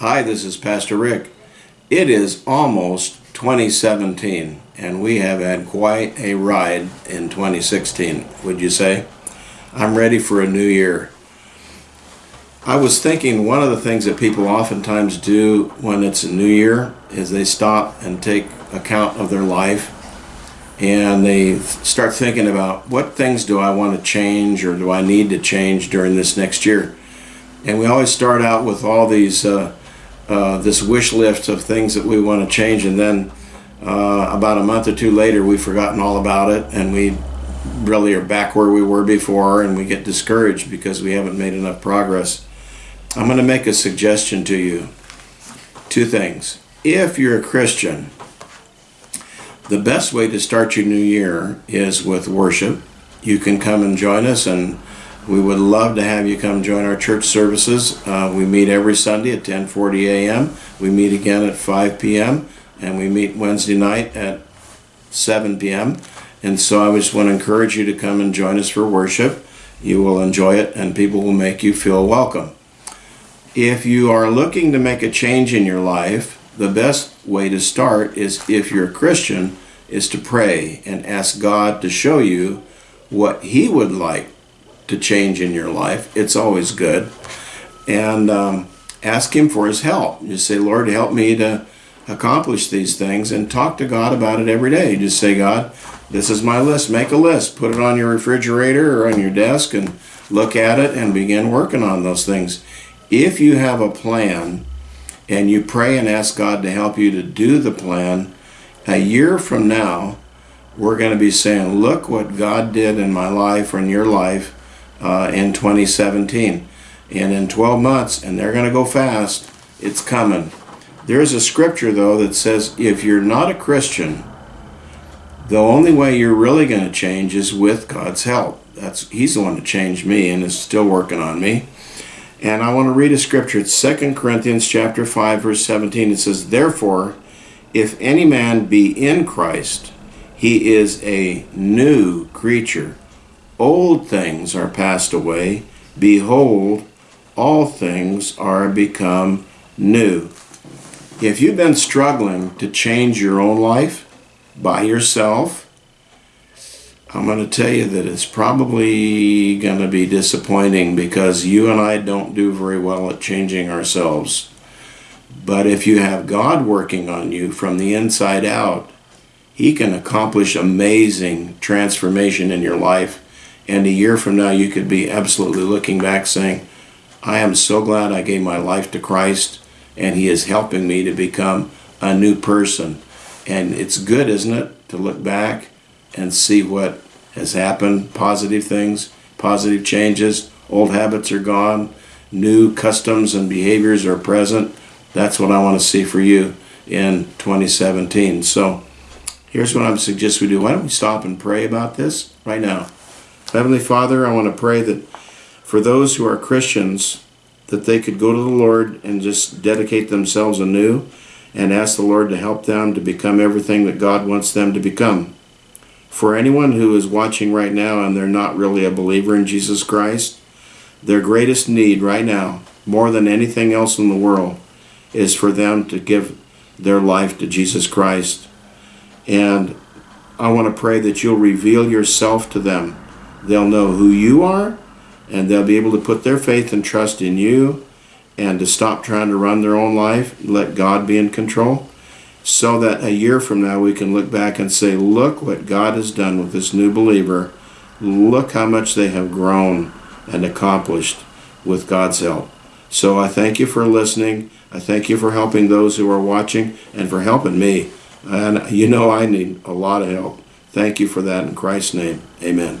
Hi, this is Pastor Rick. It is almost 2017, and we have had quite a ride in 2016, would you say? I'm ready for a new year. I was thinking one of the things that people oftentimes do when it's a new year is they stop and take account of their life and they start thinking about what things do I want to change or do I need to change during this next year. And we always start out with all these uh, uh, this wish list of things that we want to change and then uh, about a month or two later we've forgotten all about it and we really are back where we were before and we get discouraged because we haven't made enough progress. I'm going to make a suggestion to you. Two things. If you're a Christian, the best way to start your new year is with worship. You can come and join us and we would love to have you come join our church services. Uh, we meet every Sunday at 10:40 a.m. We meet again at 5 p.m. and we meet Wednesday night at 7 p.m. And so I just want to encourage you to come and join us for worship. You will enjoy it and people will make you feel welcome. If you are looking to make a change in your life, the best way to start is if you're a Christian is to pray and ask God to show you what he would like to change in your life. It's always good. And um, ask Him for His help. You say, Lord, help me to accomplish these things and talk to God about it every day. Just say, God, this is my list. Make a list. Put it on your refrigerator or on your desk and look at it and begin working on those things. If you have a plan and you pray and ask God to help you to do the plan, a year from now, we're going to be saying, look what God did in my life or in your life uh, in 2017. And in 12 months, and they're going to go fast, it's coming. There's a scripture, though, that says if you're not a Christian, the only way you're really going to change is with God's help. That's He's the one that changed me and is still working on me. And I want to read a scripture. It's 2 Corinthians chapter 5, verse 17. It says, Therefore, if any man be in Christ, he is a new creature old things are passed away. Behold, all things are become new. If you've been struggling to change your own life by yourself, I'm going to tell you that it's probably going to be disappointing because you and I don't do very well at changing ourselves. But if you have God working on you from the inside out, He can accomplish amazing transformation in your life and a year from now, you could be absolutely looking back saying, I am so glad I gave my life to Christ and He is helping me to become a new person. And it's good, isn't it, to look back and see what has happened positive things, positive changes, old habits are gone, new customs and behaviors are present. That's what I want to see for you in 2017. So here's what I'm suggesting we do. Why don't we stop and pray about this right now? Heavenly Father, I want to pray that for those who are Christians, that they could go to the Lord and just dedicate themselves anew and ask the Lord to help them to become everything that God wants them to become. For anyone who is watching right now and they're not really a believer in Jesus Christ, their greatest need right now, more than anything else in the world, is for them to give their life to Jesus Christ. And I want to pray that you'll reveal yourself to them They'll know who you are, and they'll be able to put their faith and trust in you and to stop trying to run their own life, let God be in control, so that a year from now we can look back and say, look what God has done with this new believer. Look how much they have grown and accomplished with God's help. So I thank you for listening. I thank you for helping those who are watching and for helping me. And you know I need a lot of help. Thank you for that in Christ's name. Amen.